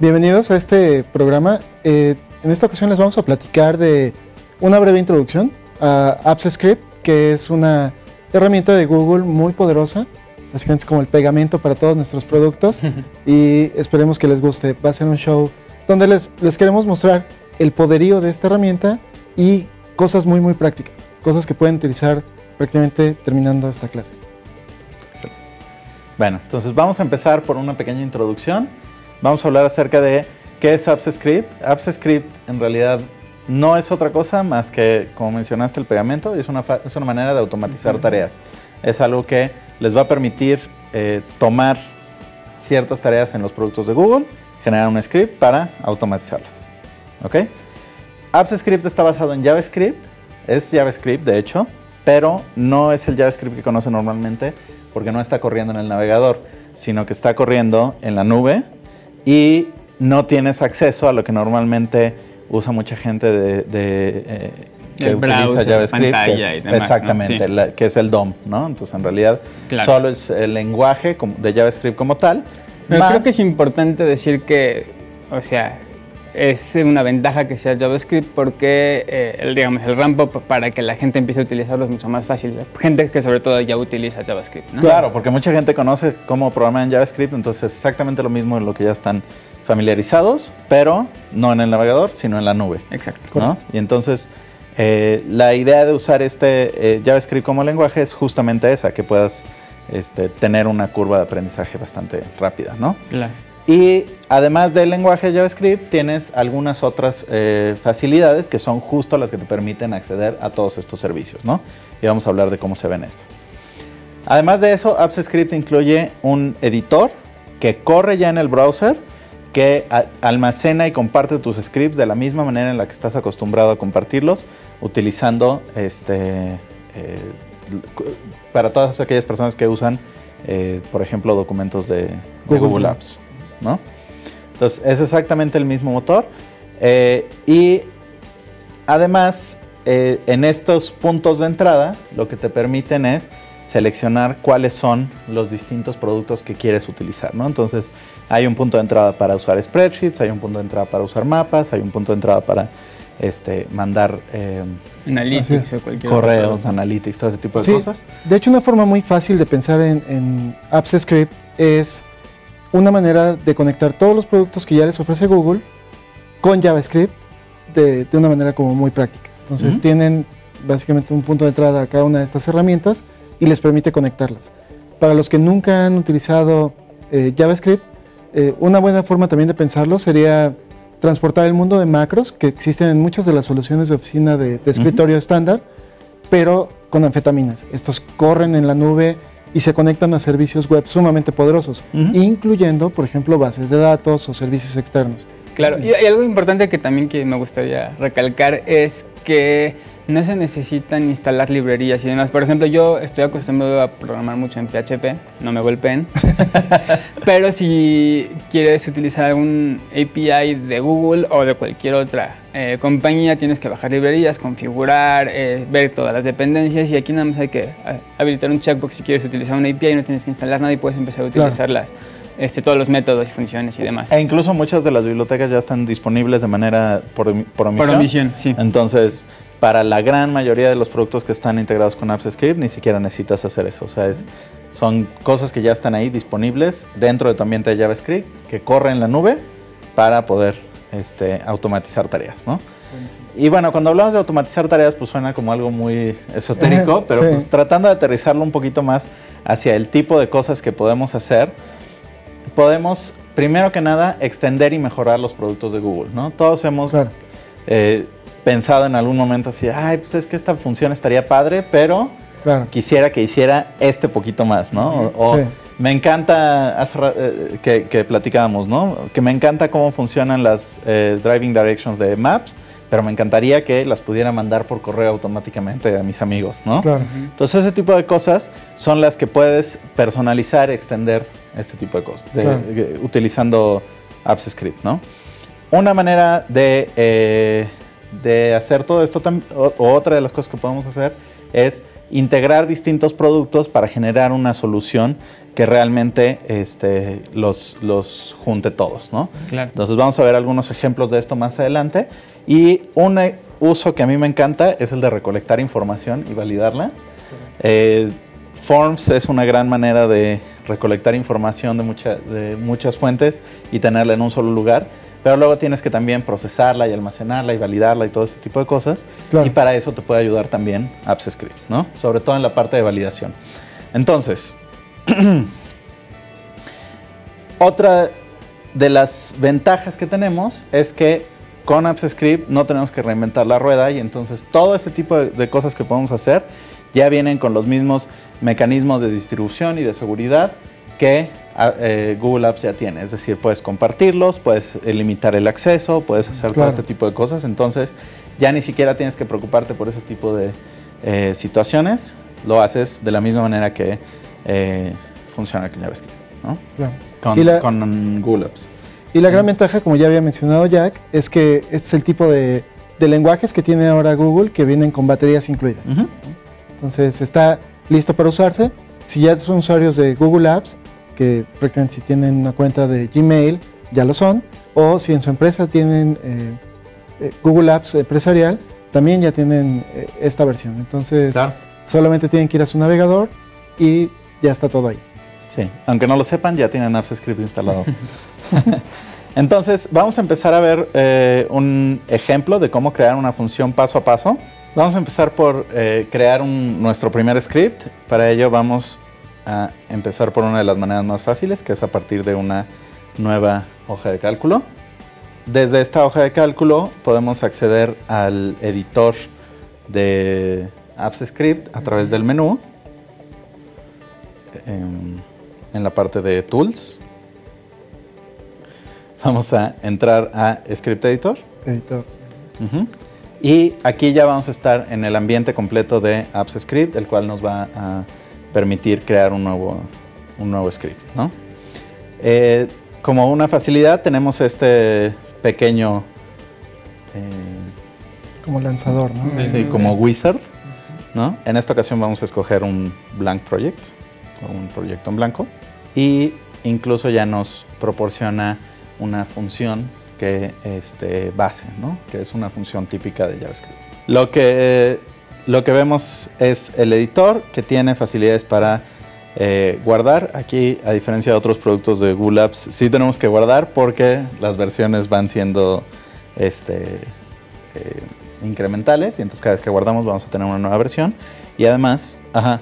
Bienvenidos a este programa. Eh, en esta ocasión les vamos a platicar de una breve introducción a Apps Script, que es una herramienta de Google muy poderosa. Básicamente es como el pegamento para todos nuestros productos y esperemos que les guste. Va a ser un show donde les, les queremos mostrar el poderío de esta herramienta y cosas muy, muy prácticas. Cosas que pueden utilizar prácticamente terminando esta clase. Bueno, entonces vamos a empezar por una pequeña introducción vamos a hablar acerca de qué es Apps Script. Apps Script en realidad no es otra cosa más que, como mencionaste, el pegamento es una, es una manera de automatizar tareas. Es algo que les va a permitir eh, tomar ciertas tareas en los productos de Google, generar un script para automatizarlas. ¿Ok? Apps Script está basado en JavaScript, es JavaScript de hecho, pero no es el JavaScript que conoce normalmente porque no está corriendo en el navegador, sino que está corriendo en la nube y no tienes acceso a lo que normalmente usa mucha gente de, eh, que utiliza JavaScript, exactamente, que es el DOM, ¿no? Entonces, en realidad, solo es el lenguaje de JavaScript como tal. Pero creo que es importante decir que, o sea, es una ventaja que sea JavaScript porque, eh, el, digamos, el ramp up para que la gente empiece a utilizarlo es mucho más fácil. Gente que sobre todo ya utiliza JavaScript, ¿no? Claro, porque mucha gente conoce cómo programar en JavaScript, entonces es exactamente lo mismo en lo que ya están familiarizados, pero no en el navegador, sino en la nube. Exacto. ¿no? Y entonces, eh, la idea de usar este eh, JavaScript como lenguaje es justamente esa, que puedas este, tener una curva de aprendizaje bastante rápida, ¿no? Claro. Y además del lenguaje JavaScript, tienes algunas otras eh, facilidades que son justo las que te permiten acceder a todos estos servicios, ¿no? Y vamos a hablar de cómo se ven esto. Además de eso, AppsScript incluye un editor que corre ya en el browser, que almacena y comparte tus scripts de la misma manera en la que estás acostumbrado a compartirlos, utilizando este, eh, para todas aquellas personas que usan, eh, por ejemplo, documentos de Google Apps. ¿no? Entonces es exactamente el mismo motor eh, y además en estos puntos de entrada lo que te permiten es seleccionar cuáles son los distintos productos que quieres utilizar, ¿no? Entonces hay un punto de entrada para usar spreadsheets, hay un punto de entrada para usar mapas, hay un punto de entrada para este, mandar eh, analytics o cualquier correos, analytics, todo ese tipo de cosas. De hecho, una forma muy fácil de pensar en, en Apps Script es una manera de conectar todos los productos que ya les ofrece Google con JavaScript de, una manera como muy práctica. Entonces tienen básicamente un punto de entrada a cada una de estas herramientas y les permite conectarlas. Para los que nunca han utilizado eh, JavaScript, eh, una buena forma también de pensarlo sería transportar el mundo de macros que existen en muchas de las soluciones de oficina de, escritorio estándar, pero con anfetaminas. Estos corren en la nube y se conectan a servicios web sumamente poderosos, incluyendo, por ejemplo, bases de datos o servicios externos. Claro, y, algo importante que también que me gustaría recalcar es que no se necesitan instalar librerías y demás. Por ejemplo, yo estoy acostumbrado a programar mucho en PHP, no me golpeen. Pero si quieres utilizar algún API de Google o de cualquier otra eh, compañía, tienes que bajar librerías, configurar, eh, ver todas las dependencias y aquí nada más hay que eh, habilitar un checkbox si quieres utilizar una API, no tienes que instalar nada y puedes empezar a utilizarlas. Este, todos los métodos y funciones y demás. E incluso muchas de las bibliotecas ya están disponibles de manera por, por omisión. Por omisión, sí. Entonces, para la gran mayoría de los productos que están integrados con AppsScript ni siquiera necesitas hacer eso. O sea, es, son cosas que ya están ahí disponibles dentro de tu ambiente de JavaScript que corren en la nube para poder este, automatizar tareas, ¿no? Y bueno, cuando hablamos de automatizar tareas, pues suena como algo muy esotérico, pero pues tratando de aterrizarlo un poquito más hacia el tipo de cosas que podemos hacer, podemos, primero que nada, extender y mejorar los productos de Google, ¿no? Todos hemos eh, pensado en algún momento así, ay, pues es que esta función estaría padre, pero quisiera que hiciera este poquito más, ¿no? O, me encanta, eh, que, que, platicábamos, ¿no? Que me encanta cómo funcionan las eh, driving directions de Maps, pero me encantaría que las pudiera mandar por correo automáticamente a mis amigos, ¿no? Claro. Entonces ese tipo de cosas son las que puedes personalizar, extender este tipo de cosas, de- Claro. de- utilizando Apps Script, ¿no? Una manera de, eh, de hacer todo esto, o, otra de las cosas que podemos hacer es integrar distintos productos para generar una solución que realmente este, los, los junte todos, ¿no? Claro. Entonces vamos a ver algunos ejemplos de esto más adelante. Y un uso que a mí me encanta es el de recolectar información y validarla. Eh, Forms es una gran manera de recolectar información de, mucha- de muchas fuentes y tenerla en un solo lugar. Pero luego tienes que también procesarla y almacenarla y validarla y todo ese tipo de cosas. Claro. Y para eso te puede ayudar también Apps Script, ¿no? Sobre todo en la parte de validación. Entonces, otra de las ventajas que tenemos es que con Apps Script no tenemos que reinventar la rueda y entonces todo ese tipo de, de cosas que podemos hacer ya vienen con los mismos mecanismos de distribución y de seguridad que ah, eh, Google Apps ya tiene. Es decir, puedes compartirlos, puedes eh, limitar el acceso, puedes hacer todo este tipo de cosas. Entonces ya ni siquiera tienes que preocuparte por ese tipo de eh, situaciones. Lo haces de la misma manera que funciona con JavaScript, ¿no? claro. Con, Y la- con Google Apps. Y la gran ventaja, como ya había mencionado Jack, es que este es el tipo de, de lenguajes que tiene ahora Google que vienen con baterías incluidas. Entonces está listo para usarse. Si ya son usuarios de Google Apps, que prácticamente si tienen una cuenta de Gmail, ya lo son. O si en su empresa tienen eh, eh, Google Apps empresarial, también ya tienen eh, esta versión. Entonces solamente tienen que ir a su navegador y ya está todo ahí. Sí, aunque no lo sepan, ya tienen Apps Script instalado. Entonces, vamos a empezar a ver eh, un ejemplo de cómo crear una función paso a paso. Vamos a empezar por eh, crear un- nuestro primer script. Para ello vamos a empezar por una de las maneras más fáciles, que es a partir de una nueva hoja de cálculo. Desde esta hoja de cálculo podemos acceder al editor de Apps Script a través del menú en, en la parte de Tools. Vamos a entrar a Script Editor. Editor. Y aquí ya vamos a estar en el ambiente completo de Apps Script, el cual nos va a permitir crear un nuevo, un nuevo script. ¿no? Eh, como una facilidad tenemos este pequeño, eh, Como lanzador, ¿no? Sí. como wizard. ¿no? En esta ocasión vamos a escoger un blank project, un proyecto en blanco. Y incluso ya nos proporciona una función que este, base, ¿no? que es una función típica de JavaScript. Lo que, lo que vemos es el editor que tiene facilidades para eh, guardar. Aquí, a diferencia de otros productos de Google Apps, sí tenemos que guardar porque las versiones van siendo este, eh, incrementales y entonces cada vez que guardamos vamos a tener una nueva versión. Y además, ajá,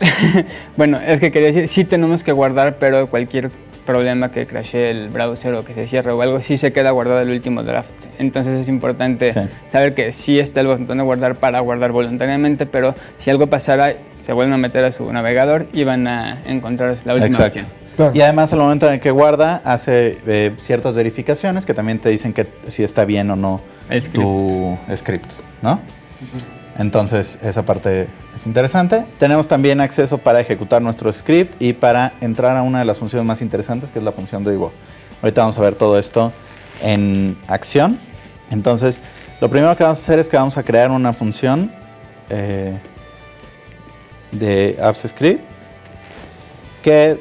Bueno, es que quería decir, sí tenemos que guardar, pero cualquier problema que crashee el browser o que se cierre o algo, sí se queda guardado el último draft. Entonces es importante Sí. saber que sí está el botón de guardar para guardar voluntariamente, pero si algo pasara, se vuelven a meter a su navegador y van a encontrar la última Exacto. Claro. Y además al momento en el que guarda hace eh, ciertas verificaciones que también te dicen que si está bien o no El script. tu script, ¿no? Entonces esa parte es interesante. Tenemos también acceso para ejecutar nuestro script y para entrar a una de las funciones más interesantes que es la función de debug. Ahorita vamos a ver todo esto en acción. Entonces lo primero que vamos a hacer es que vamos a crear una función eh, de apps script que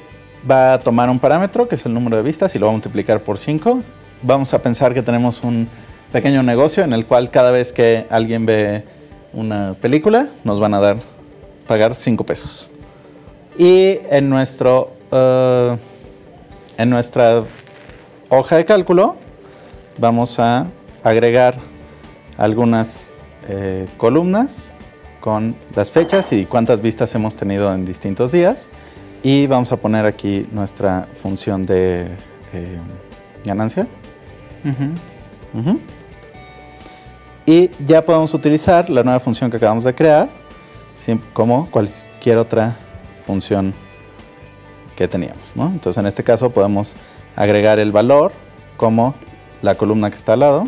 va a tomar un parámetro, que es el número de vistas, y lo va a multiplicar por 5. Vamos a pensar que tenemos un pequeño negocio en el cual cada vez que alguien ve una película, nos van a dar, pagar 5 pesos. Y en, nuestro, eh, en nuestra hoja de cálculo vamos a agregar algunas eh, columnas con las fechas y cuántas vistas hemos tenido en distintos días. Y vamos a poner aquí nuestra función de eh, ganancia. Y ya podemos utilizar la nueva función que acabamos de crear como cualquier otra función que teníamos. ¿no? Entonces en este caso podemos agregar el valor como la columna que está al lado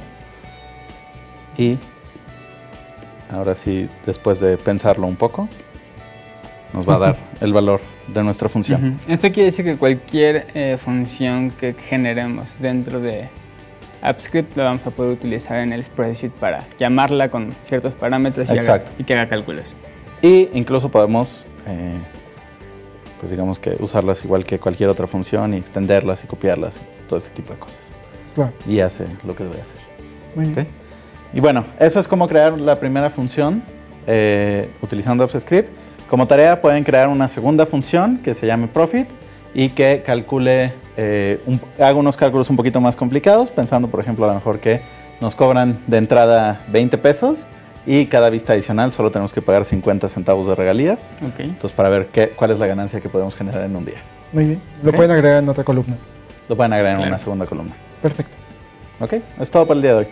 Y ahora sí, después de pensarlo un poco, nos va a dar el valor de nuestra función. Esto quiere decir que cualquier eh, función que generemos dentro de AppScript la vamos a poder utilizar en el spreadsheet para llamarla con ciertos parámetros y, haga- y que haga cálculos. Y incluso podemos, eh, pues digamos que usarlas igual que cualquier otra función y extenderlas y copiarlas, todo ese tipo de cosas. Claro. Y hace lo que debe hacer. Muy bien. ¿ok? Y bueno, eso es como crear la primera función eh, utilizando AppScript. Como tarea pueden crear una segunda función que se llame profit y que calcule, eh, un- haga unos cálculos un poquito más complicados, pensando por ejemplo a lo mejor que nos cobran de entrada 20 pesos y cada vista adicional solo tenemos que pagar 50 centavos de regalías. Ok. Entonces para ver qué, cuál es la ganancia que podemos generar en un día. Muy bien. Lo pueden agregar en otra columna. Lo pueden agregar en una segunda columna. Perfecto. ¿Ok? Es todo por el día de hoy.